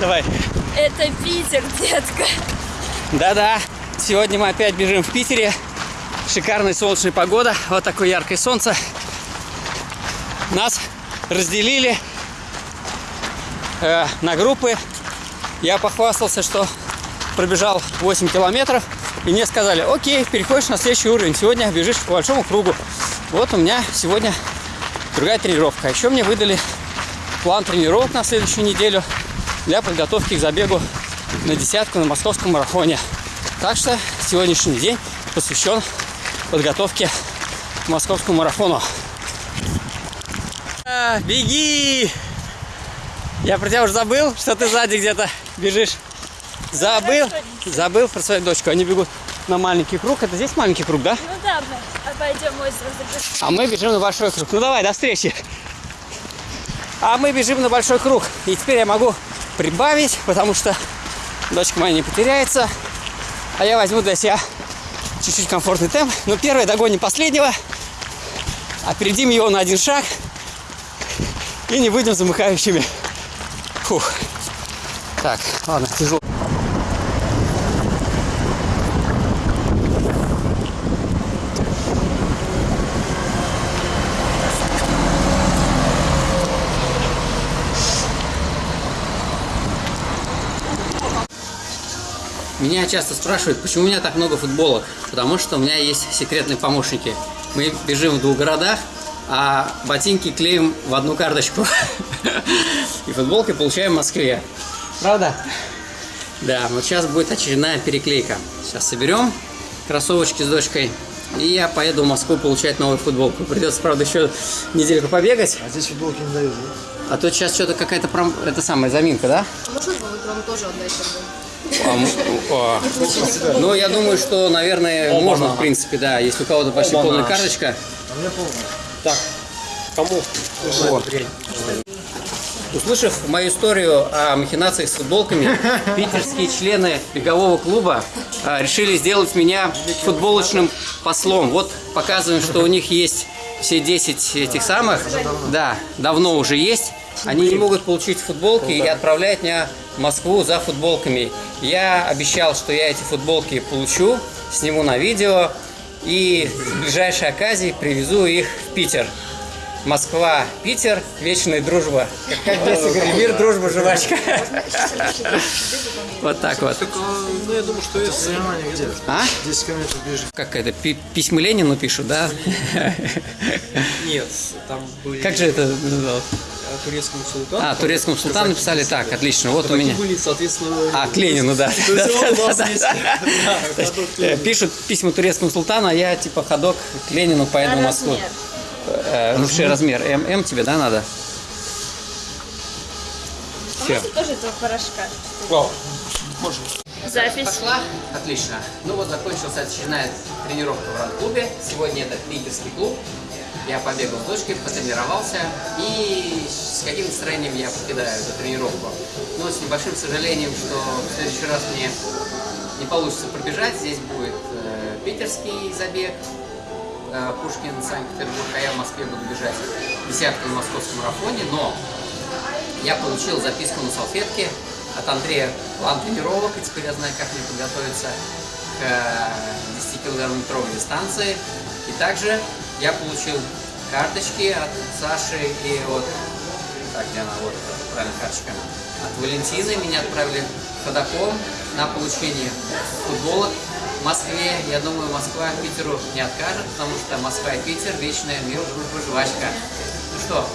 Давай. Это Питер, детка. Да-да, сегодня мы опять бежим в Питере. Шикарная солнечная погода, вот такое яркое солнце. Нас разделили э, на группы. Я похвастался, что пробежал 8 километров. И мне сказали, окей, переходишь на следующий уровень. Сегодня бежишь по большому кругу. Вот у меня сегодня другая тренировка. А еще мне выдали план тренировок на следующую неделю для подготовки к забегу на десятку на московском марафоне. Так что сегодняшний день посвящен подготовке к московскому марафону. А, беги! Я про тебя уже забыл, что ты сзади где-то бежишь. Забыл? Забыл про свою дочку. Они бегут на маленький круг. Это здесь маленький круг, да? Ну да, мы обойдем озеро. забежим. А мы бежим на большой круг. Ну давай, до встречи. А мы бежим на большой круг. И теперь я могу прибавить, потому что дочка моя не потеряется. А я возьму для себя чуть-чуть комфортный темп. Но первый догоним последнего. Опередим его на один шаг. И не будем замыкающими. Фух. Так, ладно, тяжело. Меня часто спрашивают, почему у меня так много футболок. Потому что у меня есть секретные помощники. Мы бежим в двух городах, а ботинки клеим в одну карточку. И футболки получаем в Москве. Правда? Да, вот сейчас будет очередная переклейка. Сейчас соберем кроссовочки с дочкой. И я поеду в Москву получать новую футболку. Придется, правда, еще недельку побегать. А здесь футболки не дают, да? А тут сейчас что-то какая-то пром... это самая заминка, да? Можно вам тоже отдать? А, о. Ну, я думаю, что, наверное, можно, в принципе, да. Если у кого-то почти полная карточка. А у меня полная. Так, кому? Вот. Услышав мою историю о махинациях с футболками, питерские члены бегового клуба а, решили сделать меня футболочным послом. Вот показываем, что у них есть все 10 этих самых. Да, давно уже есть. Они не могут получить футболки и отправляют меня в Москву за футболками. Я обещал, что я эти футболки получу, сниму на видео и в ближайшей оказии привезу их в Питер. Москва, Питер, вечная дружба. Как, здесь говорили, мир, дружба, жвачка. Вот так вот. Ну, я думаю, что если... Соревнования где? А? 10 километров бежишь. Как это, пи- письма Ленину пишут, да? Нет, там были... Как же это называлось? Турецкому султану. А, турецкому султану написали так, отлично, вот у меня. были, соответственно... А, к Ленину, да. Пишут письма турецкому султану, а я типа ходок к Ленину поеду в Москву. Ну, что, размер? М, М тебе, да, надо? А Все. тоже этого порошка? Можно. Запись. Пошла? Отлично. Ну вот закончилась очередная тренировка в ран-клубе. Сегодня это питерский клуб. Я побегал с дочкой, потренировался. И с каким настроением я покидаю эту тренировку? Ну, с небольшим сожалением, что в следующий раз мне не получится пробежать. Здесь будет э, питерский забег, э, Пушкин, Санкт-Петербург, а я в Москве буду бежать десятку на московском марафоне. Но я получил записку на салфетке от Андрея план тренировок, и теперь я знаю, как мне подготовиться к э, 10-километровой дистанции. И также я получил карточки от Саши и от... Так, где она? Вот, это правильно, карточка. От Валентины меня отправили ходаком на получение футболок в Москве. Я думаю, Москва Питеру не откажет, потому что Москва и Питер – вечная мир, дружба, жвачка. Ну что,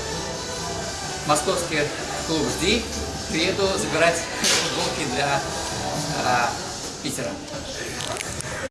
московский клуб «Жди». Приеду забирать футболки для а, Питера.